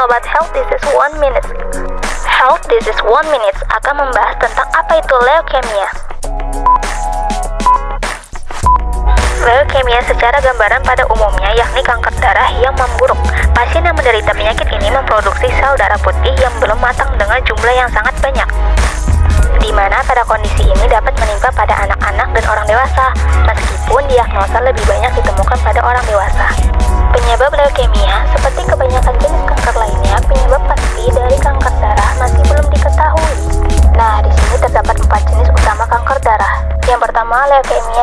Sobat Health Disease One Minute. Health Disease One Minute akan membahas tentang apa itu leukemia. Leukemia secara gambaran pada umumnya yakni kanker darah yang memburuk. Pasien yang menderita penyakit ini memproduksi sel darah putih yang belum matang dengan jumlah yang sangat banyak. Di mana pada kondisi ini dapat menimpa pada anak-anak dan orang dewasa, meskipun diagnosa lebih banyak ditemukan pada orang dewasa. Penyebab leukemia, seperti kebanyakan jenis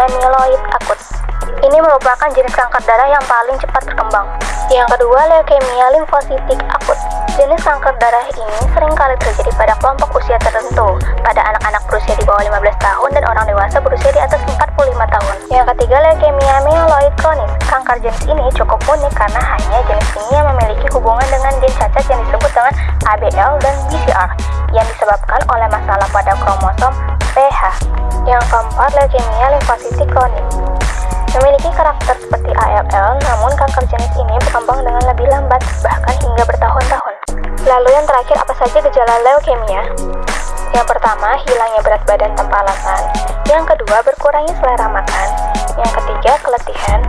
mieloid akut. Ini merupakan jenis kanker darah yang paling cepat berkembang. Yang kedua, leukemia limfositik akut. Jenis kanker darah ini sering kali terjadi pada kelompok usia tertentu, pada anak-anak berusia di bawah 15 tahun dan orang dewasa berusia di atas 45 tahun. Yang ketiga, leukemia mieloid kronis. Kanker jenis ini cukup unik karena hanya jenis ini yang memiliki hubungan dengan gen cacat yang disebut dengan ABL dan BCR, yang disebabkan oleh masalah pada kromosom PH. Yang keempat, leukemia limfositik kronis memiliki karakter seperti ALL, namun kanker jenis ini berkembang dengan lebih lambat, bahkan hingga bertahun-tahun. Lalu yang terakhir, apa saja gejala leukemia? Yang pertama, hilangnya berat badan tanpa alasan. Yang kedua, berkurangnya selera makan. Yang ketiga, keletihan.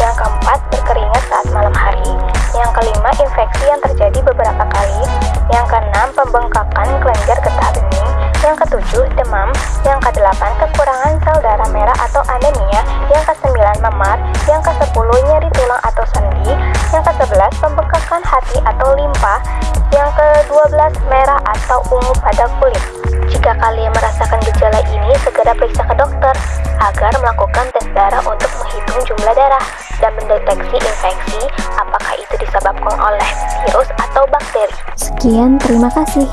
Yang keempat, berkeringat saat malam pembengkakan kelenjar getah bening. Yang ketujuh, demam. Yang kedelapan, kekurangan sel darah merah atau anemia. Yang kesembilan, memar. Yang kesepuluh, nyeri tulang atau sendi. Yang kesebelas, pembengkakan hati atau limpa. Yang kedua belas, merah atau ungu pada kulit. Jika kalian merasakan gejala ini, segera periksa ke dokter agar melakukan tes darah untuk menghitung jumlah darah dan Sekian, terima kasih.